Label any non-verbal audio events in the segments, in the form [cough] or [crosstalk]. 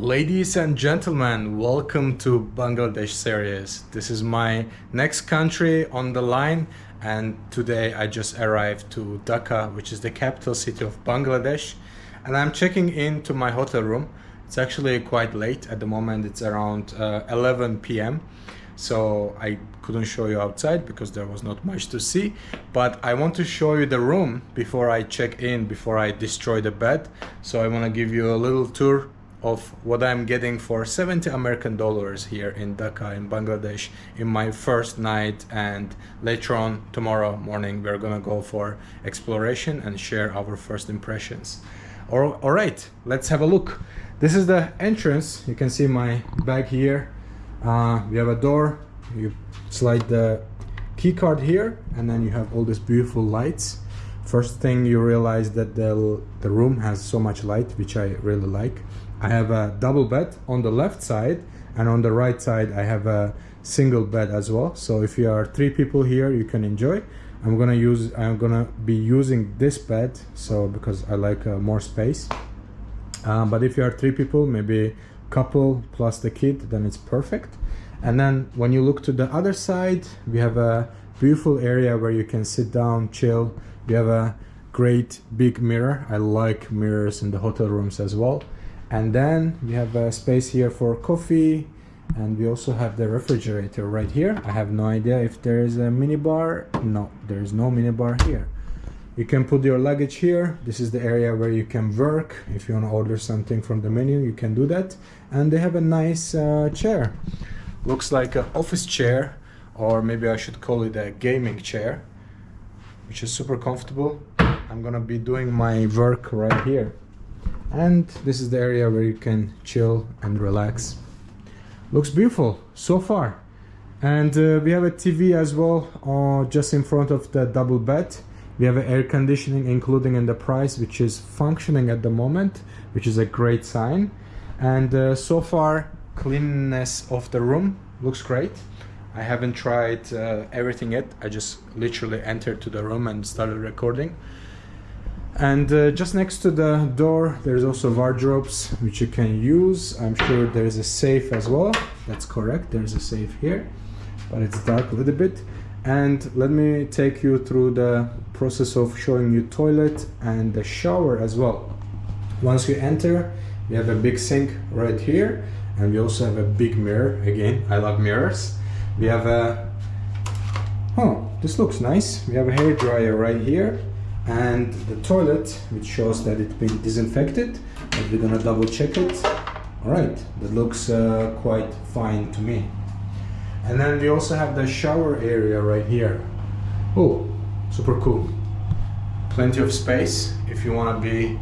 Ladies and gentlemen, welcome to Bangladesh series. This is my next country on the line and today I just arrived to Dhaka, which is the capital city of Bangladesh and I'm checking into my hotel room. It's actually quite late at the moment, it's around uh, 11 p.m. So I couldn't show you outside because there was not much to see but I want to show you the room before I check in, before I destroy the bed. So I want to give you a little tour of what I'm getting for 70 American dollars here in Dhaka in Bangladesh in my first night and later on tomorrow morning we're gonna go for exploration and share our first impressions. All, all right, let's have a look. This is the entrance. You can see my bag here. Uh, we have a door. You slide the key card here and then you have all these beautiful lights. First thing you realize that the, the room has so much light, which I really like. I have a double bed on the left side and on the right side I have a single bed as well. So if you are three people here, you can enjoy. I'm gonna use I'm gonna be using this bed so because I like uh, more space. Uh, but if you are three people, maybe couple plus the kid, then it's perfect. And then when you look to the other side, we have a beautiful area where you can sit down, chill. We have a great big mirror. I like mirrors in the hotel rooms as well and then we have a space here for coffee and we also have the refrigerator right here. I have no idea if there is a minibar. No there is no minibar here. You can put your luggage here. This is the area where you can work. If you want to order something from the menu you can do that. And they have a nice uh, chair. Looks like an office chair or maybe i should call it a gaming chair which is super comfortable. I'm gonna be doing my work right here and this is the area where you can chill and relax. Looks beautiful so far. And uh, we have a TV as well uh, just in front of the double bed. We have air conditioning including in the price which is functioning at the moment which is a great sign. And uh, so far cleanness of the room looks great. I haven't tried uh, everything yet. I just literally entered to the room and started recording and uh, just next to the door there's also wardrobes which you can use. I'm sure there's a safe as well. That's correct. There's a safe here but it's dark a little bit. And let me take you through the process of showing you toilet and the shower as well. Once you enter we have a big sink right here and we also have a big mirror. Again i love mirrors. We have a oh this looks nice. We have a hair dryer right here and the toilet which shows that it's been disinfected but we're gonna double check it. All right that looks uh, quite fine to me. And then we also have the shower area right here. Oh super cool. Plenty of space if you want to be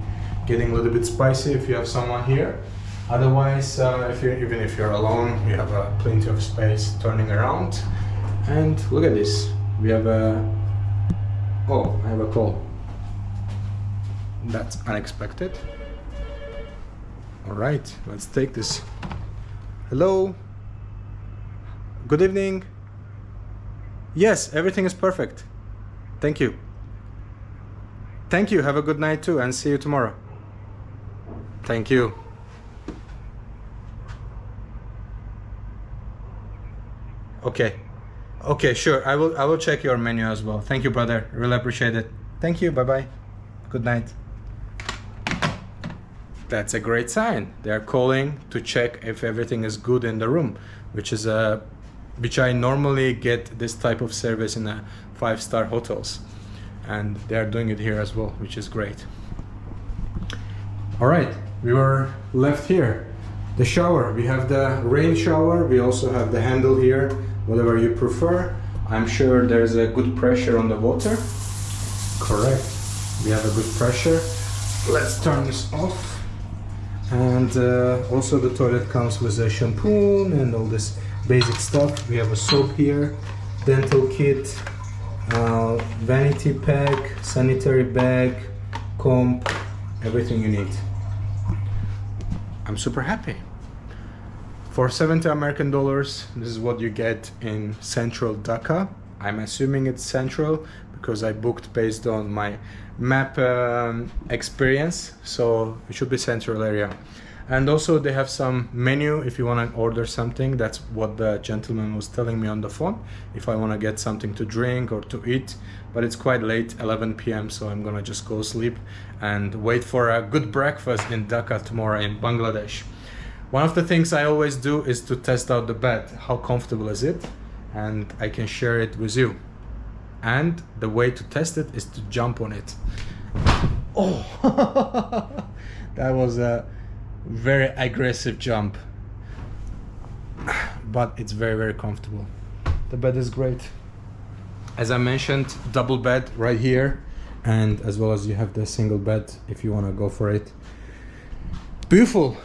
getting a little bit spicy if you have someone here. Otherwise uh, if you even if you're alone you have uh, plenty of space turning around. And look at this. We have a oh I have a call that's unexpected. All right, let's take this. Hello. Good evening. Yes, everything is perfect. Thank you. Thank you. Have a good night too and see you tomorrow. Thank you. Okay. Okay, sure. I will I will check your menu as well. Thank you, brother. Really appreciate it. Thank you. Bye-bye. Good night that's a great sign. They're calling to check if everything is good in the room, which is a which I normally get this type of service in a five-star hotels. And they're doing it here as well, which is great. All right, we were left here. The shower, we have the rain shower. We also have the handle here, whatever you prefer. I'm sure there's a good pressure on the water. Correct. We have a good pressure. Let's turn this off and uh, also the toilet comes with a shampoo and all this basic stuff. We have a soap here dental kit uh, vanity pack sanitary bag comb everything you need. I'm super happy. For 70 American dollars this is what you get in central Dhaka. I'm assuming it's central because I booked based on my map um, experience. So it should be central area. And also they have some menu if you want to order something. That's what the gentleman was telling me on the phone. If i want to get something to drink or to eat. But it's quite late 11 p.m so i'm gonna just go sleep and wait for a good breakfast in dhaka tomorrow in bangladesh. One of the things i always do is to test out the bed. How comfortable is it? And i can share it with you and the way to test it is to jump on it. Oh [laughs] that was a very aggressive jump. But it's very very comfortable. The bed is great. As i mentioned double bed right here and as well as you have the single bed if you want to go for it. Beautiful.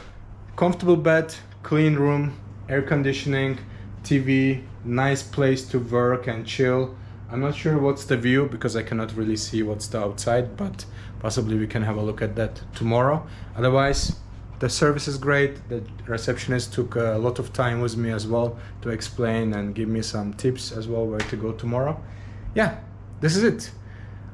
Comfortable bed clean room air conditioning tv nice place to work and chill i'm not sure what's the view because i cannot really see what's the outside but possibly we can have a look at that tomorrow. Otherwise the service is great. The receptionist took a lot of time with me as well to explain and give me some tips as well where to go tomorrow. Yeah this is it.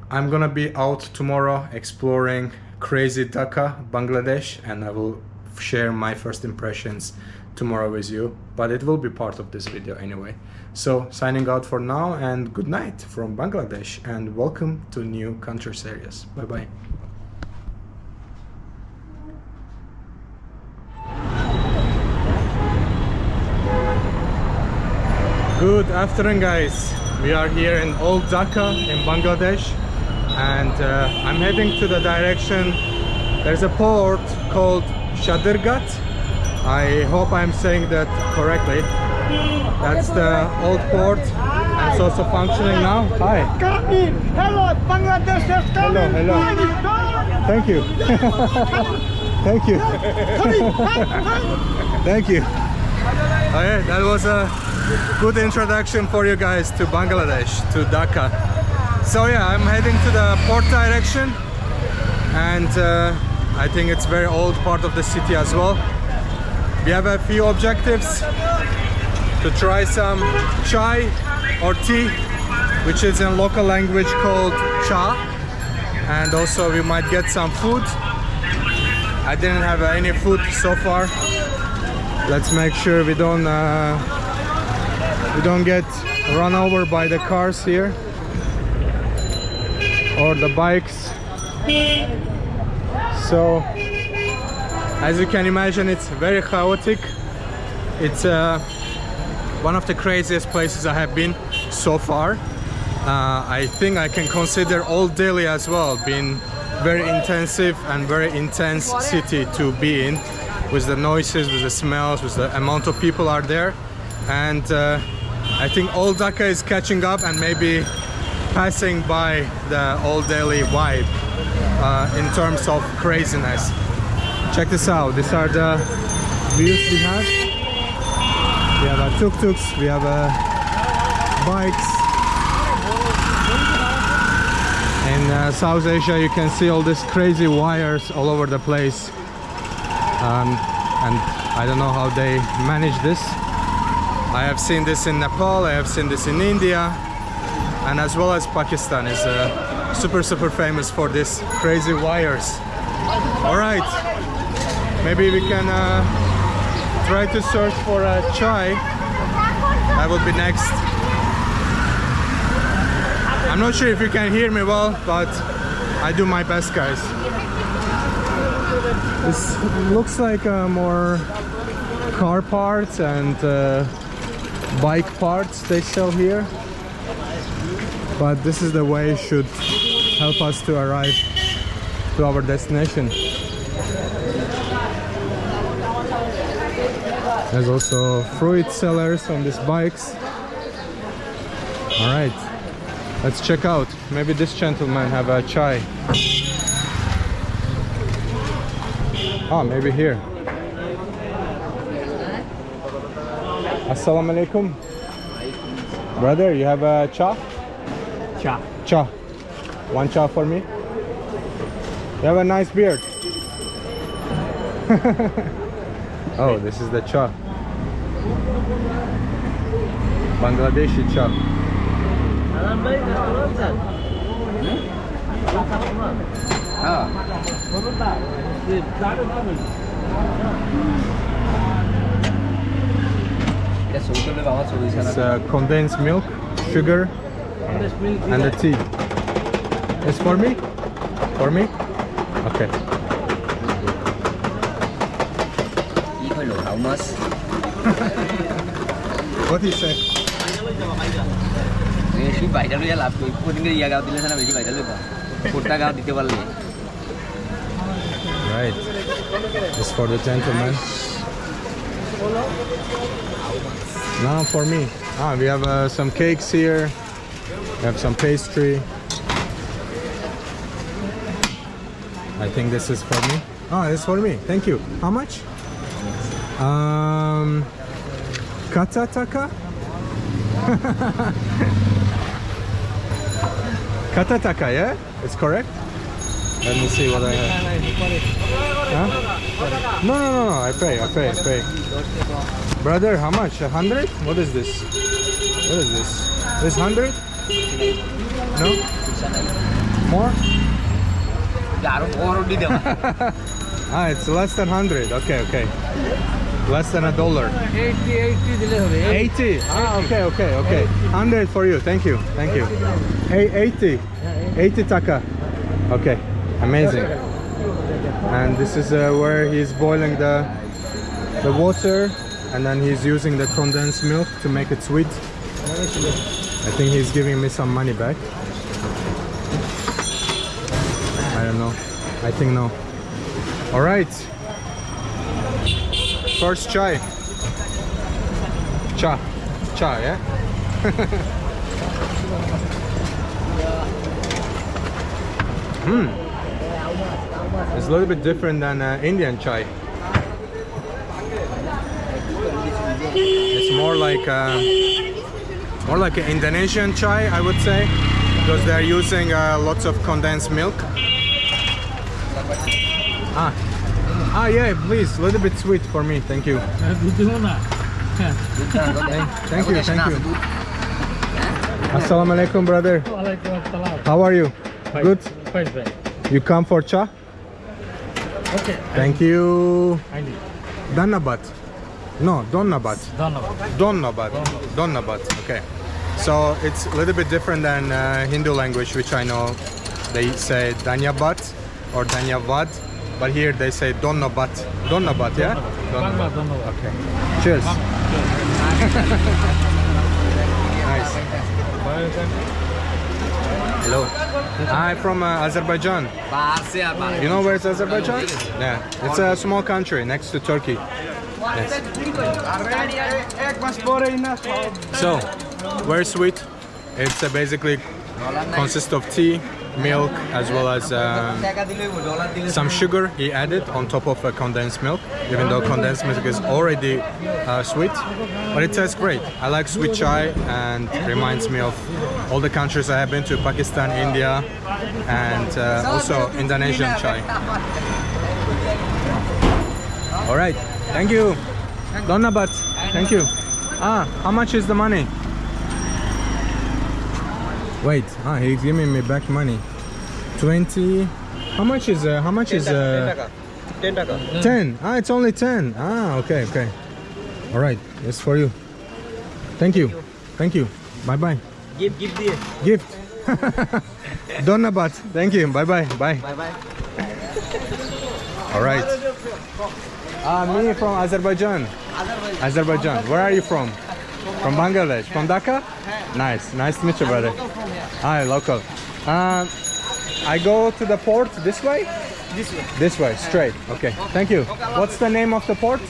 I'm gonna be out tomorrow exploring crazy dhaka bangladesh and i will share my first impressions tomorrow with you but it will be part of this video anyway so signing out for now and good night from bangladesh and welcome to new country series bye bye Good afternoon guys. We are here in Old Dhaka in Bangladesh and uh, I'm heading to the direction there's a port called Shadirghat. I hope I'm saying that correctly. That's the old port it's also functioning now. Hi. Hello, Bangladesh is coming! hello. Thank you. [laughs] Thank you. [laughs] Thank you. Okay, that was a good introduction for you guys to Bangladesh, to Dhaka. So yeah, I'm heading to the port direction and uh, I think it's very old part of the city as well. We have a few objectives to try some chai or tea, which is in local language called cha. And also we might get some food. I didn't have any food so far. Let's make sure we don't uh, we don't get run over by the cars here or the bikes so as you can imagine it's very chaotic it's uh, one of the craziest places I have been so far uh, I think I can consider Old Delhi as well being very intensive and very intense city to be in with the noises with the smells with the amount of people are there and uh, I think Old Dhaka is catching up and maybe passing by the Old Delhi vibe uh, in terms of craziness. Check this out. These are the views we have. We have a tuk-tuks, we have a bikes. In uh, South Asia you can see all these crazy wires all over the place. Um, and I don't know how they manage this. I have seen this in Nepal, I have seen this in India, and as well as Pakistan is uh, super super famous for these crazy wires. All right, maybe we can uh, try to search for a chai. That will be next. I'm not sure if you can hear me well, but I do my best, guys. This looks like uh, more car parts and uh, bike parts they sell here but this is the way it should help us to arrive to our destination there's also fruit sellers on these bikes all right let's check out maybe this gentleman have a chai oh maybe here Assalamu alaikum. Brother, you have a cha? Cha. Cha. One cha for me. You have a nice beard. [laughs] Oh, this is the cha. Bangladeshi cha. Ah. It's uh, condensed milk, sugar, and the tea. It's for me? For me? Okay. What do you say? বেশি viral হইয়া লাভ করি কোনদিন ইয়া গাও দিলে না বেশি viral হইবা কোটা গাও দিতে পারলে Right. It's for the gentleman. Now for me. Ah, we have uh, some cakes here. We have some pastry. I think this is for me. Oh, it's for me. Thank you. How much? Um, Katataka? [laughs] Katataka, yeah? It's correct? Let me see what I have. Huh? No, no, no, no, I pay, I pay, I pay. Brother, how much? A hundred? What is this? What is this? This hundred? No? More? [laughs] ah, it's less than hundred. Okay, okay. Less than a dollar. 80 80 দিলে হবে 80. Ah, okay, okay, okay. 100 for you. Thank you. Thank you. Hey, 80. 80 taka. Okay. Amazing. And this is uh, where he's boiling the the water and then he's using the condensed milk to make it sweet. I think he's giving me some money back. I don't know. I think no. All right. First chai. Cha. Cha, yeah? [laughs] Hmm. It's a little bit different than uh, Indian chai. It's more like uh, more like an Indonesian chai, I would say, because they're using uh, lots of condensed milk. Ah, Ah, yeah, please. A little bit sweet for me. Thank you. thank, you. Thank you. Assalamu alaikum, brother. How are you? Good? You come for cha? Okay. Thank you. Danabat. No, Donnabat. Donnabat. Donnabat. Okay. So it's a little bit different than uh, Hindu language, which I know. They say Danyabat or Danyavat but here they say don't know, but don't know, but yeah, Donnabat, Donnabat. Okay. Cheers. [laughs] nice. Hello. I'm from uh, Azerbaijan. You know where is Azerbaijan? Yeah. It's a small country next to Turkey. Yes. So, very sweet. It's uh, basically consists of tea, milk as well as um, some sugar he added on top of uh, condensed milk even though condensed milk is already uh, sweet but it tastes great. I like sweet chai and reminds me of all the countries I have been to Pakistan India and uh, also Indonesian chai. All right. Thank you. Donabat thank you. Ah how much is the money? Wait. Ah, he's giving me back money. 20. How much is, uh, how much 10 is, uh, 10 taka. Mm. 10, Ah, it's only 10. Ah, okay, okay. All right, it's for you. Thank, Thank you. you. Thank you. Bye-bye. Gift, gift diye. Gift. Donabat. Thank you. Bye-bye. Bye. Bye-bye. All right. Uh, me from Azerbaijan. Azerbaijan. Azerbaijan. Where are you from? From Bangladesh. From Dhaka? Nice. Nice to meet you, brother. Hi, local. Um, I go to the port this way? This way. This way, straight. Okay, thank you. What's the name of the port?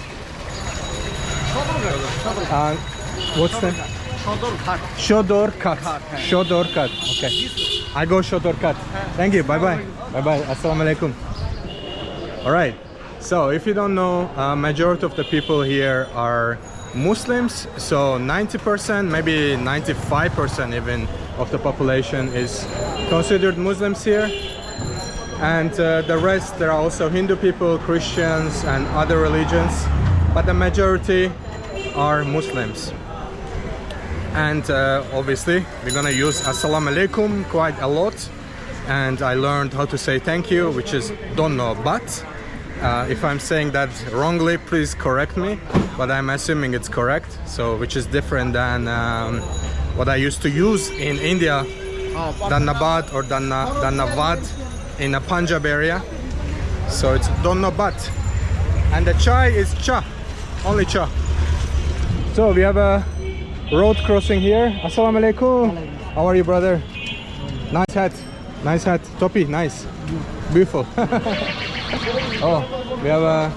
Uh, what's the Shodorkat. Shodorkat. Shodorkat. Okay. I go Shodorkat. Thank you. Bye bye. Bye bye. Assalamu alaikum. All right. So, if you don't know, uh, majority of the people here are Muslims. So, 90%, maybe 95% even of the population is considered Muslims here. And uh, the rest, there are also Hindu people, Christians, and other religions. But the majority are Muslims and uh, obviously we're gonna use assalamu alaikum quite a lot and I learned how to say thank you which is don't know but Uh, if I'm saying that wrongly, please correct me. But I'm assuming it's correct. So, which is different than um, what I used to use in India, Dannabad or Danna, Dannavad in a Punjab area. So it's Donnabat. And the chai is cha, only cha. So we have a road crossing here. Assalamu alaikum. How are you, brother? Nice hat. Nice hat. Topi, nice. Beautiful. [laughs] oh, we have a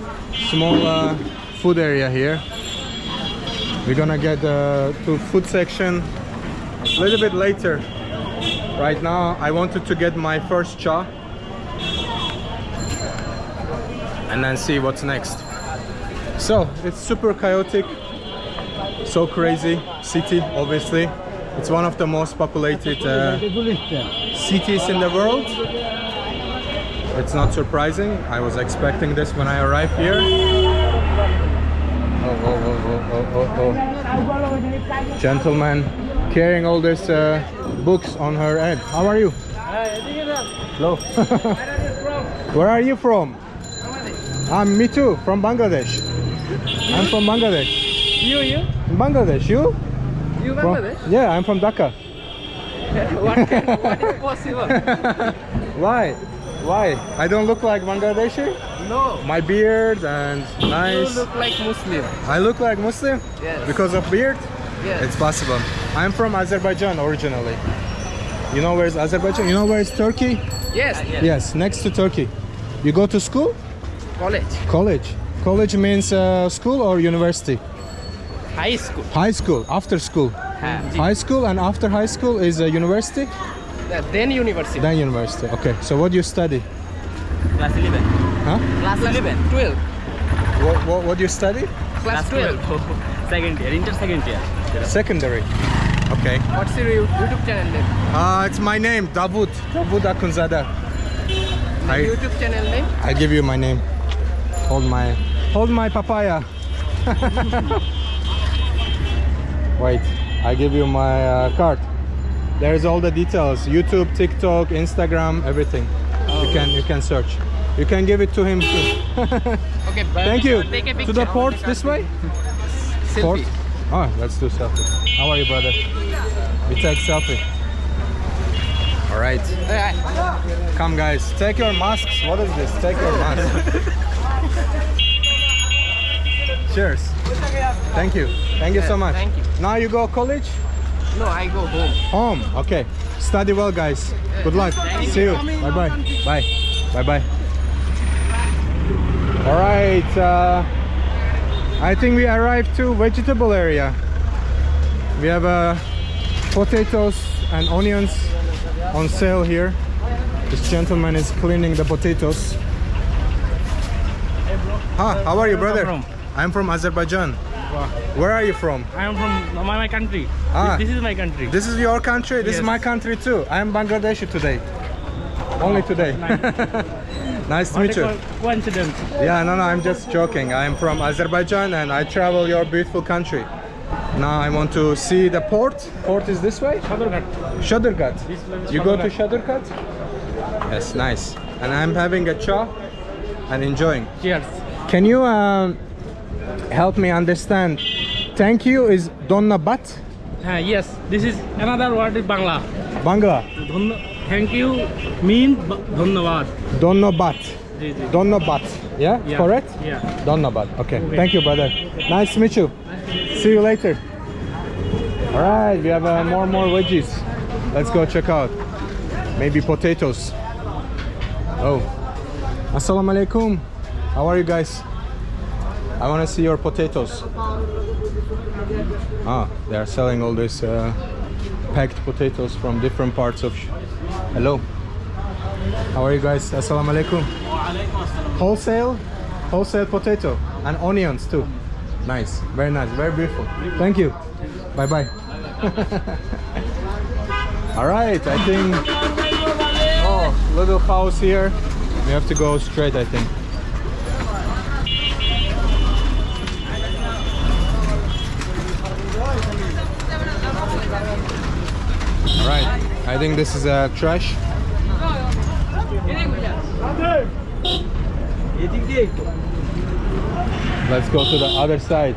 small uh, food area here. We're gonna get uh, to food section a little bit later. Right now, I wanted to get my first cha and then see what's next. So it's super chaotic, so crazy city. Obviously, it's one of the most populated uh, cities in the world. It's not surprising. I was expecting this when I arrived here. Oh, oh, oh, oh, oh, oh, oh. Gentleman carrying all these uh, books on her head. How are you? Hello. [laughs] Where are you from? I'm me too, from Bangladesh. I'm from Bangladesh. You, you? Bangladesh, you? You From- Bangladesh? yeah, I'm from Dhaka. [laughs] what, can, what is [laughs] possible? Why? Why? I don't look like Bangladeshi? No. My beard and nice. You look like Muslim. I look like Muslim? Yes. Because of beard? Yes. It's possible. I'm from Azerbaijan originally. You know where's Azerbaijan? You know where's Turkey? yes. Yes, next to Turkey. You go to school? College. College. College means uh, school or university? High school. High school, after school. High school and after high school is a university, Then university. then university. Okay, so what do you study? Class 11. Huh? Class 11. 12. What, what, what do you study? Class 12. [laughs] second year, inter second year. Secondary. Okay. What's your YouTube channel name? Uh, it's my name, Davud. Davud Akhundzada. I, YouTube channel name? I give you my name. Hold my, hold my papaya. [laughs] Wait, I give you my uh, card. There's all the details: YouTube, TikTok, Instagram, everything. You can you can search. You can give it to him too. [laughs] Okay. Thank you. To the port this way. Port. Selfie. Oh, let's do selfie. How are you, brother? We take selfie. Alright. Come guys, take your masks. What is this? Take your mask. [laughs] Cheers. Thank you. Thank you so much. thank you. Now you go college? No, I go home. Home. Okay. Study well guys. Good luck. See you. Bye bye. Bye. Bye bye. All right. Uh, I think we arrived to vegetable area. We have uh, potatoes and onions on sale here. This gentleman is cleaning the potatoes. Hi, how are you, brother? I'm from Azerbaijan. Where are you from? I am from my, my country. Ah. This is my country. This is your country. This is my country too. I am Bangladeshi today. Only today. nice [laughs] to meet you. coincidence. Yeah, no, no, I'm just joking. I'm from Azerbaijan and I travel your beautiful country. Now I want to see the port. Port is this way? Sadurghat. Shadurghat. This way is You go to. Shadurghat? Yes, nice. And I'm having a cha and enjoying. Cheers. Can you um, help me understand? Thank you is Donna Bat? Ah, yes, this is another word in Bangla. Bangla. Thank you mean b- dhanyavad. Donna Bat. Ji, ji. Donna Bat. Yeah? Yeah. Correct? Yeah. Donna Bat. Okay. Okay. Thank you, brother. Nice to meet you. See you later. All right, we have uh, more more veggies. Let's go check out. Maybe potatoes. Oh. Assalamu alaikum. How are you guys? I want to see your potatoes. Ah, they are selling all these uh, packed potatoes from different parts of. Hello. How are you guys? Assalamu alaikum. Wholesale, wholesale potato and onions too. Nice, very nice, very beautiful. Thank you. Bye bye. [laughs] All right, I think. Oh, little house here. We have to go straight, I think. All right, I think this is a trash. Let's go to the other side.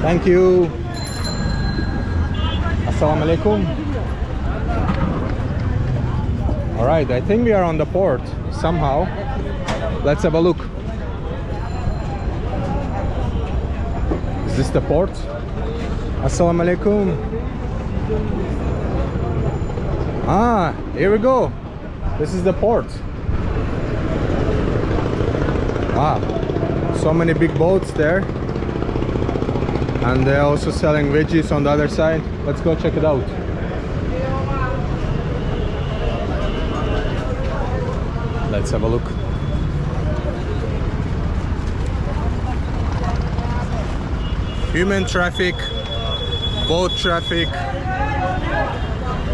Thank you. Assalamu alaikum. All right, I think we are on the port somehow. Let's have a look. Is this the port? Assalamu alaikum. Ah, here we go. This is the port. Wow, so many big boats there. And they're also selling veggies on the other side. Let's go check it out. Let's have a look. Human traffic, boat traffic,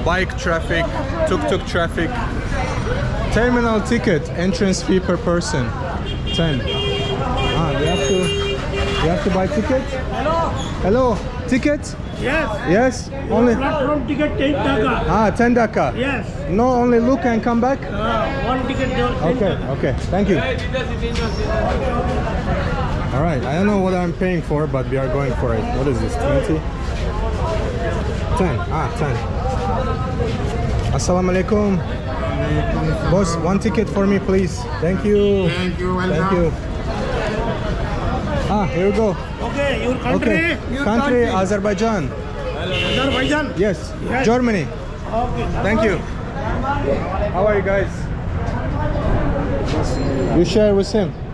bike traffic, tuk-tuk traffic. Terminal ticket, entrance fee per person, 10. Ah, you have to, you have to buy ticket? Hello. Hello, ticket? Yes. Yes, only, Platform ticket 10 taka. ah, 10 daka. Yes. No, only look and come back? Uh, one ticket there. 10 Okay, taka. okay, thank you. All right, I don't know what I'm paying for, but we are going for it. What is this, 20? 10, ah, 10. Assalamu alaikum. Boss, one ticket for me, please. Thank you. Thank you, Thank you. Ah, here we go. Okay, your country. Okay, Your country, Azerbaijan. Azerbaijan. Yes, Yes. Germany. Okay. Thank you. How are you guys? You share with him. [laughs]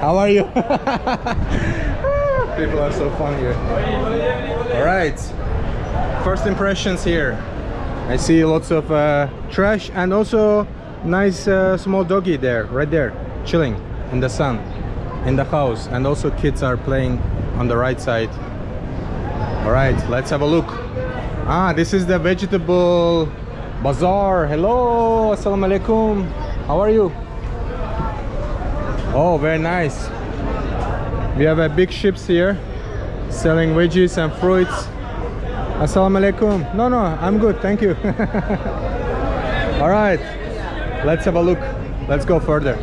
How are you? [laughs] People are so fun here. All right. First impressions here. I see lots of uh, trash and also nice uh, small doggy there, right there, chilling in the sun, in the house. And also kids are playing on the right side. All right, let's have a look. Ah, this is the vegetable bazaar. Hello, assalamu alaikum. How are you? Oh, very nice. We have a big ships here selling veggies and fruits. Assalamu alaikum. No, no, I'm good. Thank you. [laughs] All right, let's have a look. Let's go further.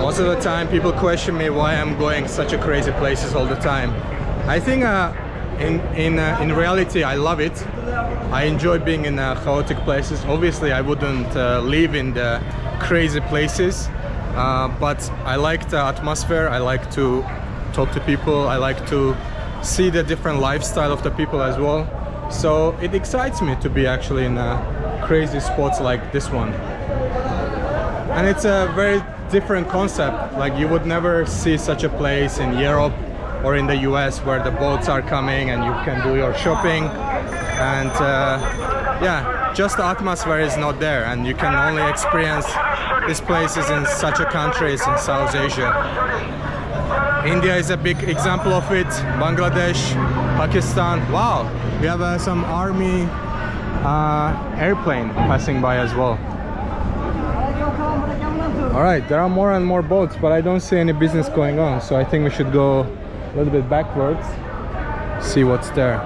Most of the time people question me why I'm going such a crazy places all the time. I think uh, in, in, uh, in reality I love it. I enjoy being in uh, chaotic places. Obviously I wouldn't uh, live in the crazy places, uh, but I like the atmosphere. I like to talk to people. I like to see the different lifestyle of the people as well. So it excites me to be actually in uh, crazy spots like this one and it's a very different concept like you would never see such a place in Europe or in the US where the boats are coming and you can do your shopping. And uh, yeah just the atmosphere is not there and you can only experience these places in such a countries in South Asia. India is a big example of it Bangladesh Pakistan. Wow we have uh, some army uh, airplane passing by as well. All right, there are more and more boats, but I don't see any business going on. So I think we should go a little bit backwards, see what's there.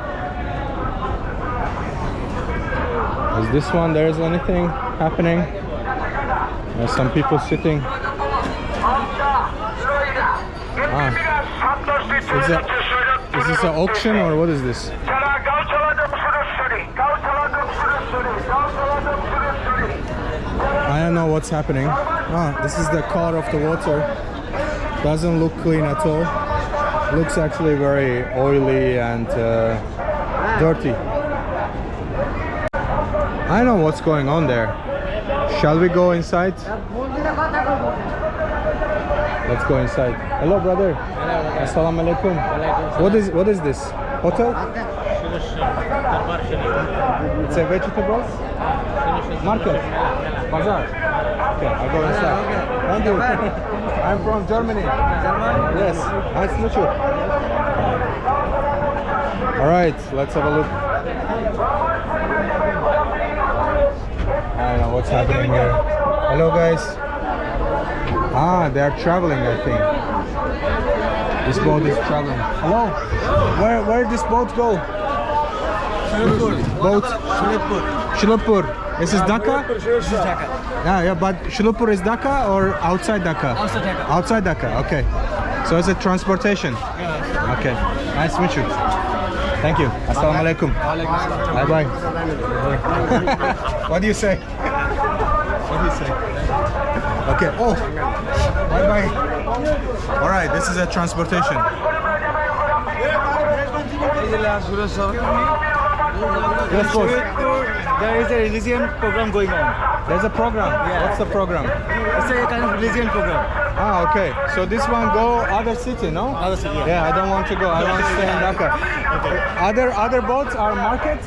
Is this one, there is anything happening? There's some people sitting. Ah, is, it, is this an auction or what is this? I don't know what's happening. Ah, this is the color of the water. Doesn't look clean at all. Looks actually very oily and uh, dirty. I know what's going on there. Shall we go inside? Let's go inside. Hello, brother. Assalamu alaikum. What is what is this? Hotel? It's a vegetables market. Bazaar. Okay, I go inside. Thank you. I'm from Germany. Yes. Nice to meet you. All right, let's have a look. I don't know what's happening here. Hello, guys. Ah, they are traveling, I think. This boat is traveling. Hello. Where where this boat go? Shilapur. Boat. Shilapur. Shilapur. This is Dhaka. Yeah, yeah, but Shilapur is Dhaka or outside Dhaka? Outside Dhaka. Outside Dhaka. Okay. So it's a transportation. Okay. Nice to meet you. Thank you. Assalamu alaikum. Bye bye. [laughs] what do you say? What do you say? Okay. Oh. Bye bye. All right. This is a transportation. Yes, boss. There is a religion program going on. There's a program. Yeah. What's the program? It's a kind of religion program. Ah, okay. So this one go other city, no? Other city, yeah. Yeah, I don't want to go. I want to stay in Dhaka. Okay. Other other boats are market.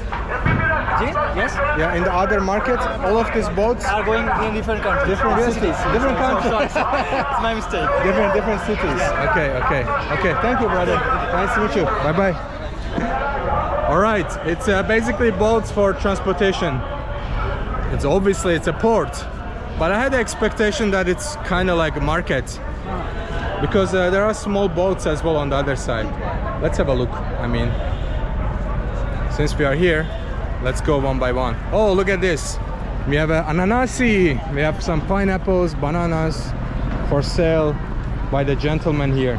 Yes? Yeah, in the other market, all of these boats Are going in different countries. Different Yes, cities, different countries. sorry, sorry. [laughs] it's my mistake. different different cities. Okay, okay, okay. Thank you, brother. Nice to meet you. Bye bye. All right, it's uh, basically boats for transportation. It's obviously it's a port, but I had the expectation that it's kind of like a market because uh, there are small boats as well on the other side. Let's have a look. I mean, since we are here, let's go one by one. Oh, look at this. We have an ananasi. We have some pineapples, bananas for sale by the gentleman here.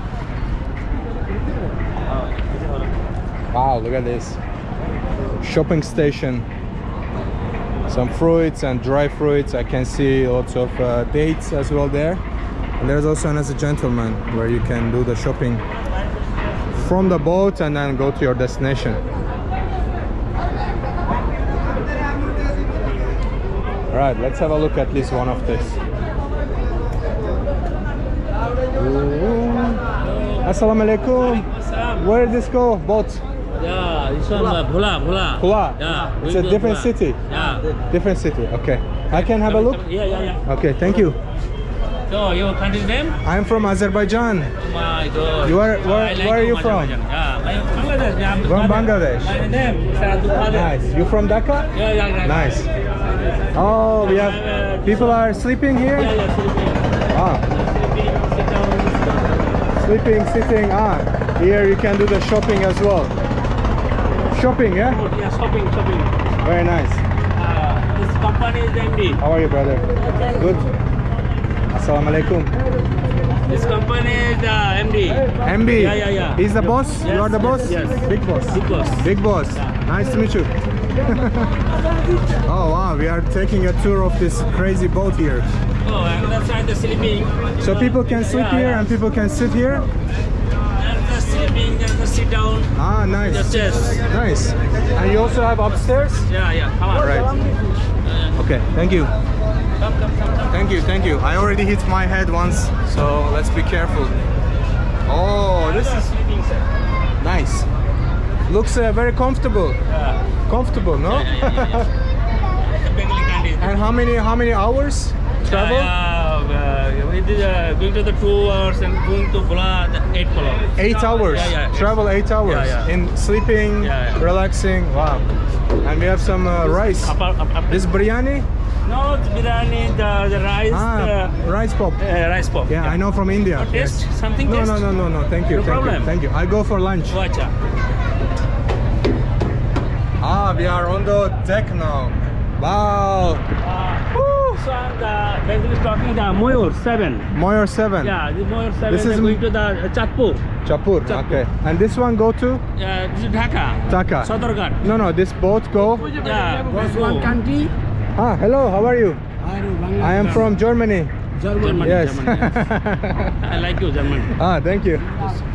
Wow, look at this. Shopping station. Some fruits and dry fruits. I can see lots of uh, dates as well there. And there's also another gentleman where you can do the shopping from the boat and then go to your destination. All right, let's have a look at least one of this. Assalamu alaikum. Where did this go? Boat? Yeah, this one uh, Bhola, Bhola. Kula. Yeah. It's a different city. Yeah. Different city. Okay. I can have a look. Yeah, yeah, yeah. Okay, thank you. So your country's name? I'm from Azerbaijan. Oh my God. You are- where- like where are you from? Yeah, my Bangladesh. Yeah, Abdul From Bangladesh. My name is Abdul Nice. You from Dhaka? Yeah, yeah, yeah. Nice. Oh, we have people are sleeping here. Yeah, yeah, sleeping. Ah, Sleeping, sit down. sleeping, sitting. Ah, here you can do the shopping as well. Shopping, yeah. Yeah, shopping, shopping. Very nice. This company is MD. How are you, brother? Good. Assalamu alaikum. This company is uh, MD. MB. Yeah, yeah, yeah. He's the boss. you are the boss. yes, yes. Big boss. Big boss. Big boss. Nice to meet you. [laughs] oh wow, we are taking a tour of this crazy boat here. Oh, that's why the sleeping. So people can sleep Yeah, here yeah. and people can sit here. And the sleeping, and the sit down. Ah, nice. Just yes. Nice. And you also have upstairs? Yeah, yeah. Come on. All right. Uh, Okay, thank you. come, come, come. Thank you, thank you. I already hit my head once, so let's be careful. Oh, this is nice. Looks uh, very comfortable. Yeah. Comfortable, no? Yeah, yeah, yeah, yeah. The Bengali country. and how many how many hours travel? Yeah, yeah, uh, it is uh, going to the two hours and going to Bula, the eight o'clock. Eight hours. Yeah, yeah. Travel eight hours Yeah, yeah. in sleeping, Yeah, yeah. relaxing. Wow. And we have some uh, rice. Up, up, up. This biryani? No, biryani, the, the rice, Ah, uh, rice pop. uh, rice pop. Yeah, I know from India. Oh, taste? Something No, taste? no, no, no, no. Thank you. No thank problem. you. Thank you. I go for lunch. Acha. Ah, we are on the deck now. Wow. Uh, so the Bengal is talking the Moyor 7. Moyor 7. Yeah, the Moyor 7 This is is- going to the uh, Chatpur. Chapur. Chapur. Okay. And this one go to Uh, this is Dhaka. Dhaka. Sadarghat. No, no. This boat go. Yeah, go. country. Ah, hello. How are you? I am from Germany. Germany. Yes. Germany, yes. [laughs] I like you, German. ah, thank you.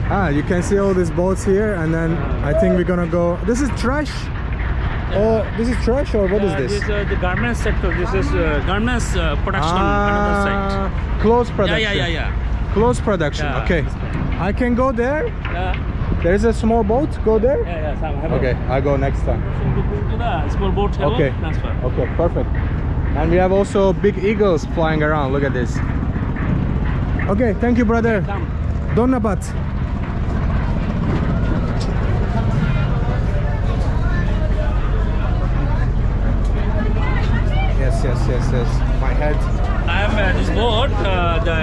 Ah, you can see all these boats here, and then I think we're gonna go. This is trash. Oh, this is trash, or what is Uh, this? This is uh, the garment sector. This is uh, garments uh, production. another site. Ah, clothes Yeah, production. yeah, yeah, yeah. Clothes production. Yeah. Okay. I can go there. Yeah, There is a small boat. Go there. yeah, yeah. Have Okay, I go next time. So to go to the small boat Okay. transfer. Okay, perfect. And we have also big eagles flying around. Look at this. Okay, thank you, brother. Donabat. Yes, yes, yes, yes. My head. I am uh, this boat, uh, the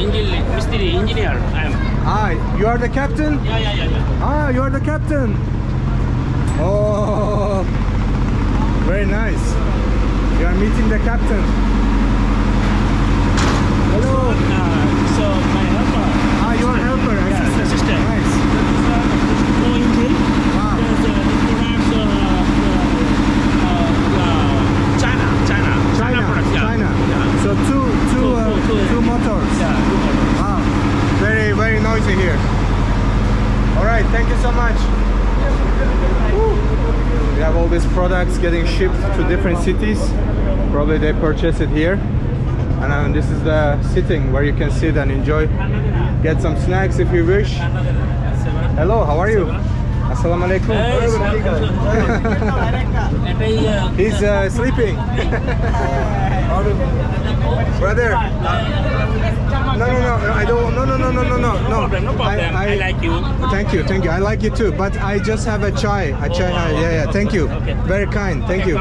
engineer, mystery engineer. I am. Ah, you are the captain? Yeah, yeah, yeah, yeah. Ah, you are the captain. Oh, very nice. You are meeting the captain. Hello. Uh, so my helper. Ah, you are helper. Yeah, assistant. assistant. Nice. Go Intel. Ah. There's uh, the products, uh, uh, uh, China, China, China, products, yeah. China. Yeah. So two, two, Two- uh, two- two- two motors. Yeah, two models. Wow, very, very noisy here. All right, thank you so much. We have all these products getting shipped to different cities. Probably they purchase it here. And then this is the sitting where you can sit and enjoy. Get some snacks if you wish. Hello, how are you? Assalamu alaikum. He's uh, sleeping. [laughs] Brother. No, no, no, I don't. No, no, no, no, no, no. No I, I, like you. Thank you, thank you. I like you too. But I just have a chai. A chai. Oh, yeah, yeah. Thank you. Very kind. Thank you.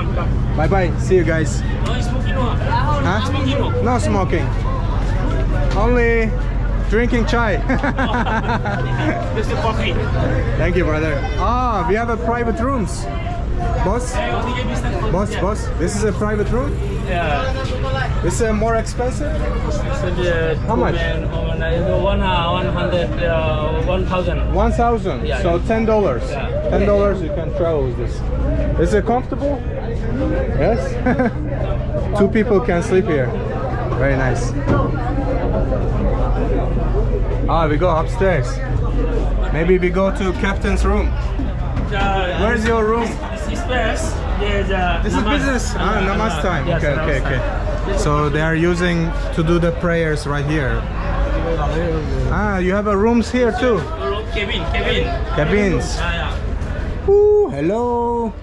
Bye, bye. See you guys. No smoking. Huh? No smoking. Only drinking chai. This is coffee. thank you, brother. Ah, we have a private rooms. Boss, boss, boss. This is a private room. Yeah. This is uh, more expensive. So the How much? man, no, you know, one, uh, 100, uh, 1,000. One thousand. Yeah, so ten dollars. Yeah. Ten dollars you can travel with this. Is it comfortable? Yes. [laughs] Two people can sleep here. Very nice. Ah, we go upstairs. Maybe we go to captain's room. Uh, Where's your room? This is. There's uh, This is business. Ah, namaz time. Yes, okay, okay, time. okay. So they are using to do the prayers right here. Ah, you have a rooms here too. Kevin, Kevin. Cabins. Yeah, yeah. Ooh, hello.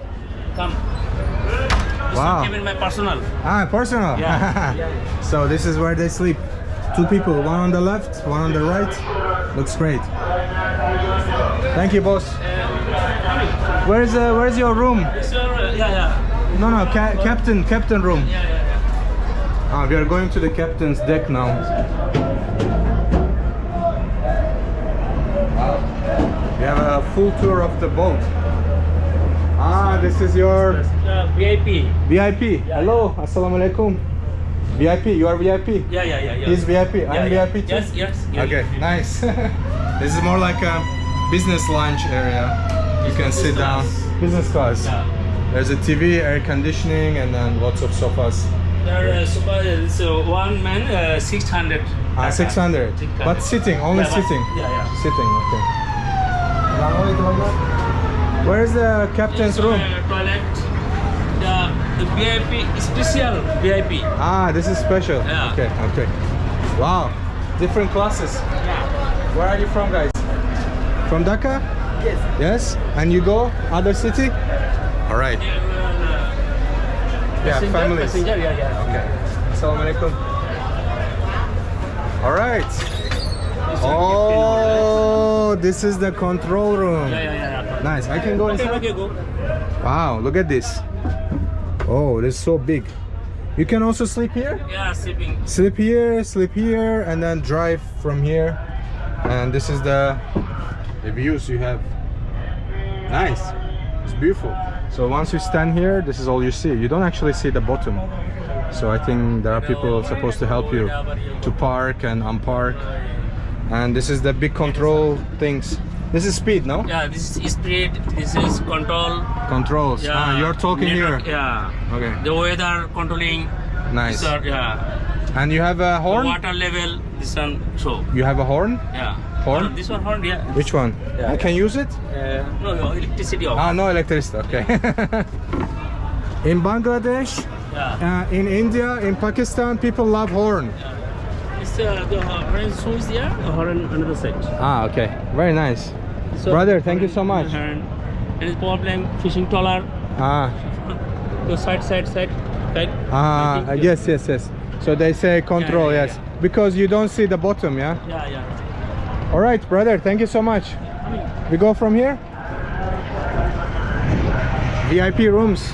Come. This Wow. Kevin, my personal. Ah, personal. Yeah. [laughs] so this is where they sleep. Two people, one on the left, one on the right. Looks great. Thank you, boss. Where's uh, where's your room? Uh, yeah, yeah. No, no, ca captain, captain room. Yeah, yeah, yeah. Ah, we are going to the captain's deck now. We have a full tour of the boat. Ah, this is your Uh, VIP. VIP. Hello, assalamu alaikum. VIP, you are VIP. Yeah, yeah, yeah. Yeah. He's VIP. Yeah, I'm yeah. VIP too. Yes, yes. yeah. Okay, nice. [laughs] this is more like a business lounge area. You can sit down. Business class. Yeah. There's a TV, air conditioning, and then lots of sofas. There is super, so one man, uh, 600. Ah, 600. But sitting, only Yeah, but- sitting. Yeah, yeah. Sitting, okay. Where is the captain's room? Uh, toilet. The, the VIP, special VIP. Ah, this is special. Yeah. Okay, okay. Wow, different classes. Yeah. Where are you from, guys? From Dhaka? Yes. Yes? And you go other city? All right. Yeah, passenger, families. Passenger, yeah, yeah. Okay. Assalamu alaikum. All right. Oh, this is the control room. Yeah, yeah, yeah. yeah. Nice. I can go Okay, inside. okay, go. Wow, look at this. Oh, this is so big. You can also sleep here? Yeah, sleeping. Sleep here, sleep here, and then drive from here. And this is the, the views you have. Nice. It's beautiful. So once you stand here, this is all you see. You don't actually see the bottom. So I think there are people supposed to help you to park and unpark. And this is the big control things. This is speed, no? Yeah, this is speed. This is control. Controls. Yeah. Ah, you're talking network, here. Yeah. Okay. The weather controlling. Nice. Are, yeah. And you have a The horn? water level. This one show. You have a horn? Yeah. Horn? Oh, this one horn. Yeah. Which one? Yeah. I can use it? Uh, no, no, electricity off. Ah, no electricity. Okay. [laughs] in Bangladesh, yeah. uh, in India, in Pakistan, people love horn. It's uh, the horn switch there. The horn another side. Ah, okay. Very nice. So, Brother, thank you so much. Horn. Any problem? Fishing trawler. Ah, [laughs] The side, side, side. Right. ah, yes, yes, yes. So they say control, yeah, yes. Because you don't see the bottom, yeah? Yeah, yeah. All right, brother, thank you so much. We go from here? VIP rooms. [laughs]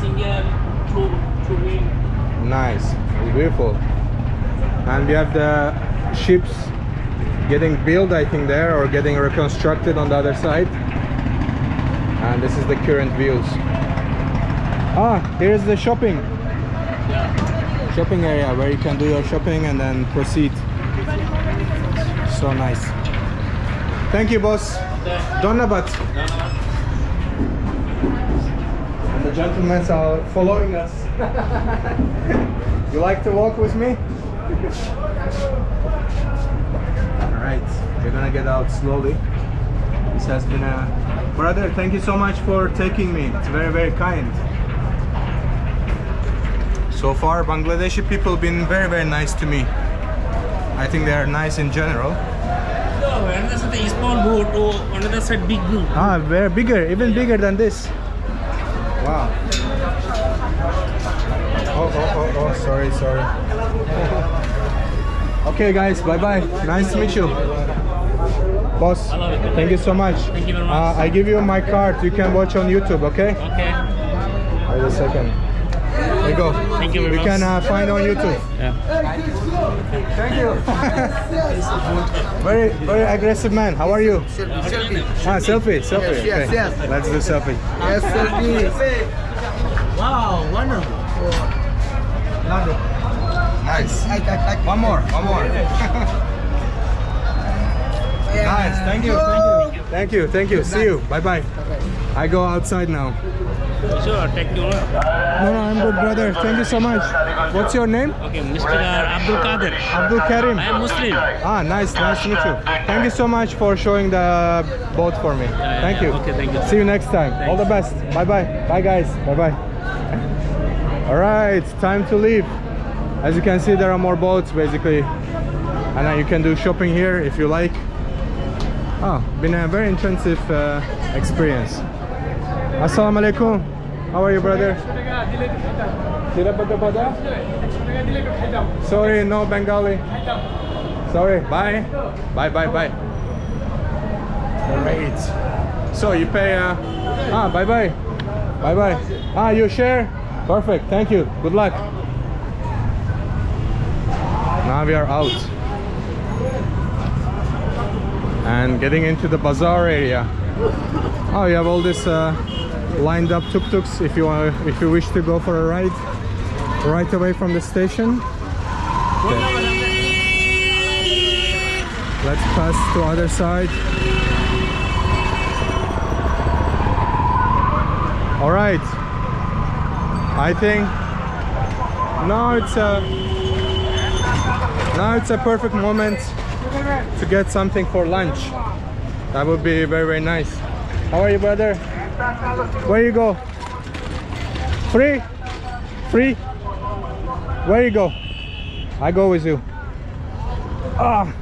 Single, two, two. Nice. It's beautiful. And we have the ships getting built I think there or getting reconstructed on the other side. And this is the current views. Ah here's the shopping. Shopping area where you can do your shopping and then proceed. So nice. Thank you boss. Donabat. And the gentlemen are following us. [laughs] You like to walk with me [laughs] we're gonna get out slowly. This has been a brother thank you so much for taking me. It's very very kind. So far bangladeshi people been very very nice to me. I think they are nice in general. No, another side is small boat, or another side big boat. ah very bigger even bigger than this. Wow. Oh oh oh, oh sorry sorry. [laughs] Okay guys bye bye nice to meet you boss Hello. thank you so much Thank you very much. uh, i give you my card you can watch on youtube okay Okay. wait a second there you go Thank you very you much. can uh, find on youtube Yeah. Thank you. [laughs] very, very aggressive man. How are you? Selfie. Ah, selfie, selfie. Yes, yes, okay. yes. Let's do selfie. Yes, selfie. Wow, wonderful. Nice. One more, one more. [laughs] nice. Thank you, thank you. Thank you, thank you. See you. Bye bye. I go outside now. Sure, take you. No, no, I'm good, brother. Thank you so much. What's your name? Okay, Mr. Abdul Kader. Abdul Karim. I am Muslim. Ah, nice, nice to meet you. Thank you so much for showing the boat for me. yeah, thank yeah. you. Okay, thank you. See you next time. All the best. Bye bye. Bye guys. Bye bye. All right, time to leave. As you can see, there are more boats basically, and uh, you can do shopping here if you like. Oh, been a very intensive uh, experience. Assalamu alaikum. How are you, brother? Sorry, no Bengali. Sorry. Bye. Bye. Bye. Bye. Great. So you pay. Uh, ah, bye. Bye. Bye. Bye. Ah, you share. Perfect. Thank you. Good luck. Now we are out and getting into the bazaar area. Oh, you have all this uh, lined up tuk-tuks if you want, if you wish to go for a ride right away from the station. Okay. Let's pass to other side. All right. I think now it's a now it's a perfect moment to get something for lunch. That would be very very nice. How are you, brother? Where you go? Free? Free? Where you go? I go with you. Ah,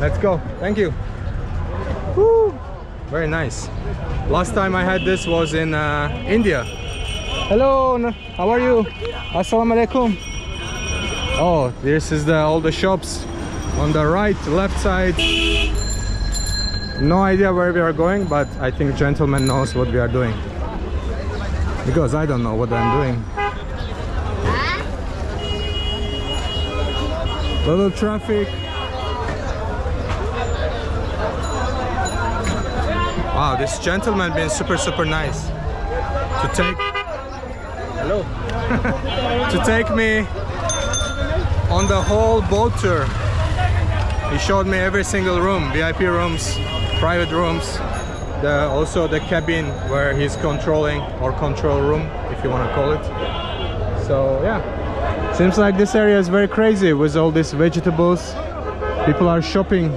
let's go. Thank you. Woo. Very nice. Last time I had this was in uh, India. Hello, how are you? Assalamu alaikum. Oh, this is the all the shops on the right, left side. No idea where we are going, but I think gentleman knows what we are doing. Because I don't know what I'm doing. Little traffic. Wow, this gentleman been super super nice to take hello [laughs] to take me on the whole boat tour. He showed me every single room, VIP rooms, private rooms, the also the cabin where he's controlling or control room if you want to call it. So yeah, seems like this area is very crazy with all these vegetables. People are shopping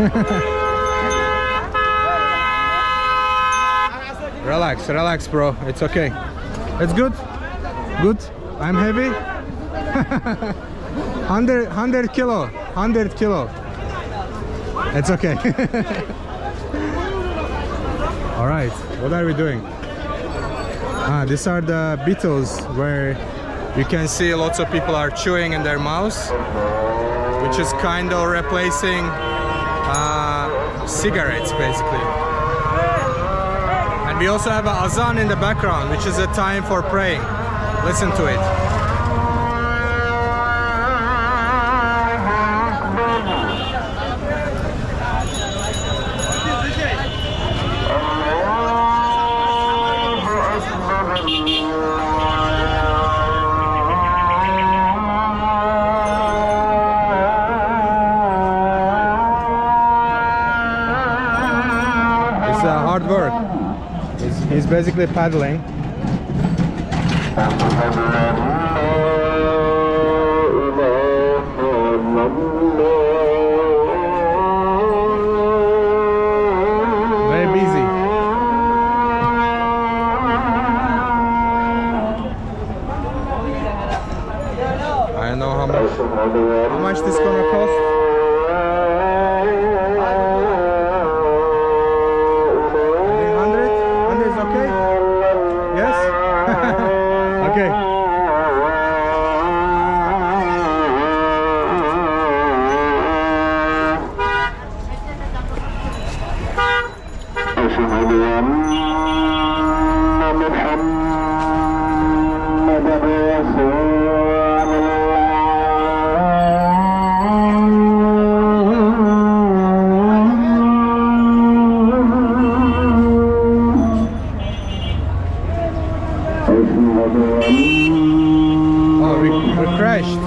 [laughs] Relax, relax, bro. It's okay. It's good. Good. I'm heavy. [laughs] 100, 100 kilo. 100 kilo. It's okay. [laughs] All right. What are we doing? Ah, these are the betels where you can see lots of people are chewing in their mouths, which is kind of replacing uh, cigarettes, basically. And we also have a azan in the background, which is a time for praying. Listen to it. Basically paddling. I don't know how much how much this gonna cost. Oh, we, we crashed.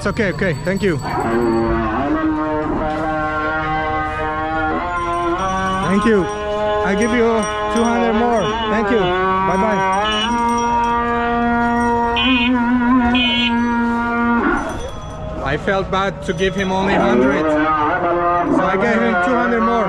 It's okay, okay, thank you. Thank you. I give you 200 more. Thank you. Bye bye. I felt bad to give him only 100. So I gave him 200 more.